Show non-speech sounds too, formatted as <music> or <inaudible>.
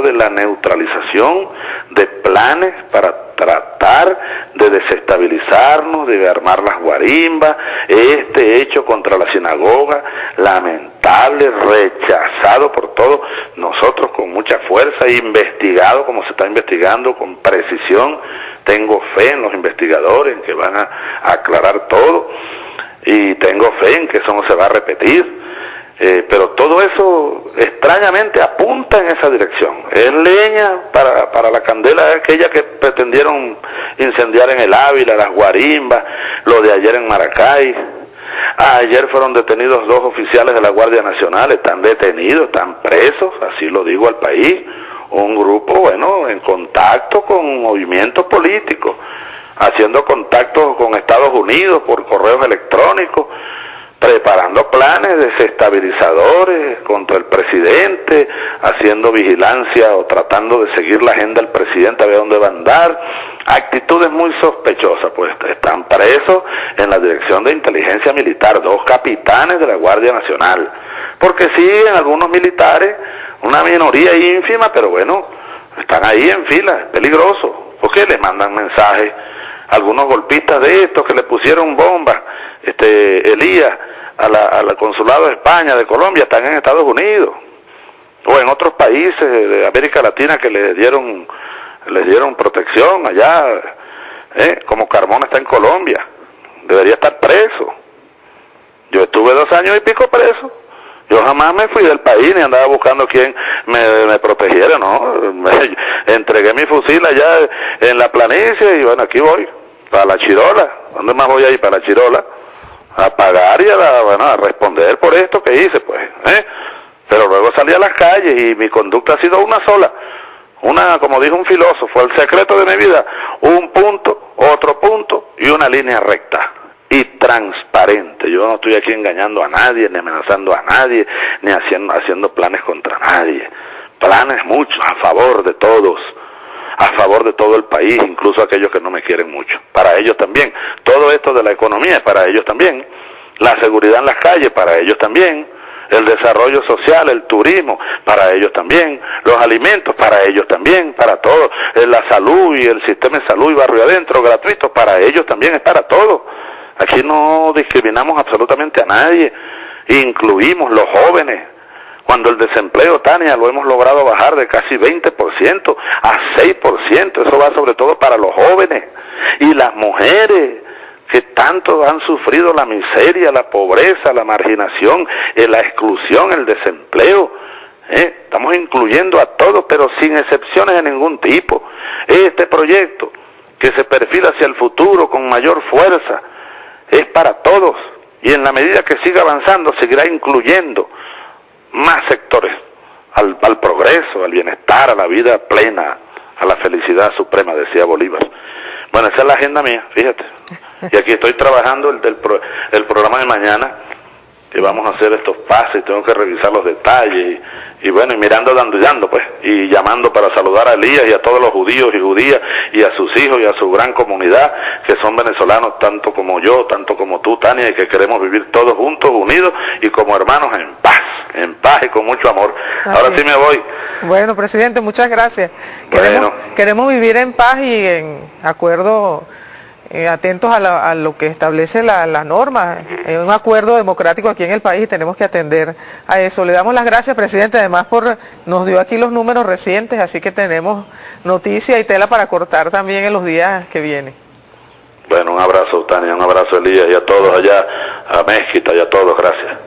de la neutralización de planes para tratar de desestabilizarnos, de armar las guarimbas, este hecho contra la sinagoga, lamentable, rechazado por todos nosotros con mucha fuerza, investigado como se está investigando con precisión, tengo fe en los investigadores, que van a aclarar todo, y tengo fe en que eso no se va a repetir. Eh, pero extrañamente apunta en esa dirección. Es leña para, para la candela aquella que pretendieron incendiar en el Ávila, las guarimbas, lo de ayer en Maracay. Ayer fueron detenidos dos oficiales de la Guardia Nacional, están detenidos, están presos, así lo digo al país. Un grupo, bueno, en contacto con movimientos políticos, haciendo contacto con Estados Unidos por correos electrónicos preparando planes desestabilizadores contra el presidente, haciendo vigilancia o tratando de seguir la agenda del presidente a ver dónde va a andar. Actitudes muy sospechosas, pues están presos en la dirección de inteligencia militar, dos capitanes de la Guardia Nacional. Porque siguen algunos militares, una minoría ínfima, pero bueno, están ahí en fila, peligroso, porque les mandan mensajes algunos golpistas de estos que le pusieron bombas, este Elías, al consulado de España, de Colombia, están en Estados Unidos o en otros países de América Latina que les dieron les dieron protección allá, ¿eh? como Carmona está en Colombia, debería estar preso. Yo estuve dos años y pico preso. Yo jamás me fui del país ni andaba buscando quien me, protegiera, ¿no? <laughs> entregué mi fusil allá en la planicie y bueno, aquí voy, para la Chirola. ¿Dónde más voy a ir? Para la Chirola a pagar y a, bueno, a responder por esto que hice, pues. ¿eh? Pero luego salí a las calles y mi conducta ha sido una sola. Una, como dijo un filósofo, el secreto de mi vida, un punto, otro punto y una línea recta y transparente. Yo no estoy aquí engañando a nadie, ni amenazando a nadie, ni haciendo, haciendo planes contra nadie. Planes muchos a favor de todos a favor de todo el país, incluso aquellos que no me quieren mucho. Para ellos también. Todo esto de la economía es para ellos también. La seguridad en las calles para ellos también. El desarrollo social, el turismo, para ellos también. Los alimentos, para ellos también, para todos. Eh, la salud y el sistema de salud y barrio adentro, gratuito, para ellos también es para todos. Aquí no discriminamos absolutamente a nadie. Incluimos los jóvenes, cuando el desempleo, Tania, lo hemos logrado bajar de casi 20% a 6%, eso va sobre todo para los jóvenes y las mujeres que tanto han sufrido la miseria, la pobreza, la marginación, eh, la exclusión, el desempleo. ¿eh? Estamos incluyendo a todos, pero sin excepciones de ningún tipo. Este proyecto que se perfila hacia el futuro con mayor fuerza es para todos y en la medida que siga avanzando seguirá incluyendo más sectores al, progreso, al bienestar, a la vida plena, a la felicidad suprema, decía Bolívar. Bueno, esa es la agenda mía, fíjate. Y aquí estoy trabajando el, del el programa de mañana, que vamos a hacer estos pases, tengo que revisar los detalles, y, bueno, y mirando, dando, pues, y llamando para saludar a Elías y a todos los judíos y judías, y a sus hijos y a su gran comunidad, que son venezolanos tanto como yo, tanto como tú, Tania, y que queremos vivir todos juntos, unidos y como hermanos en paz en paz y con mucho amor. Ahora sí me voy. Bueno, presidente, muchas gracias. Queremos, queremos vivir en paz y en acuerdo, eh, atentos a, lo que establece la, norma. Es un acuerdo democrático aquí en el país y tenemos que atender a eso. Le damos las gracias, presidente, además por nos dio aquí los números recientes, así que tenemos noticia y tela para cortar también en los días que vienen. Bueno, un abrazo, Tania, un abrazo, Elías, y a todos allá, a Mezquita y a todos, gracias.